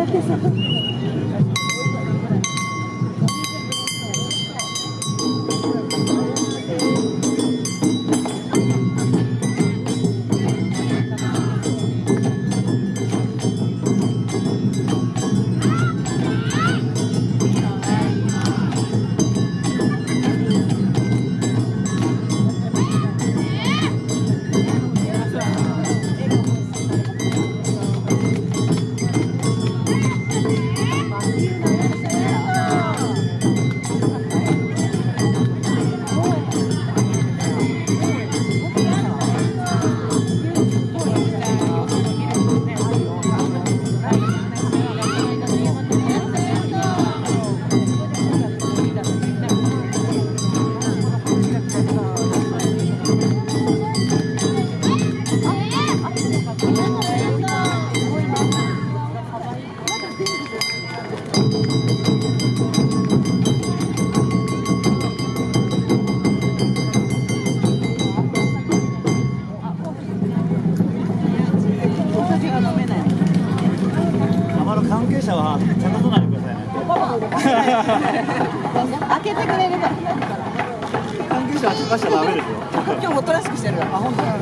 Thank you so much. 開けてくれれば。関係者は茶化しちゃダメですよ。今日もおとなしくしてる。あ、本当。まだ。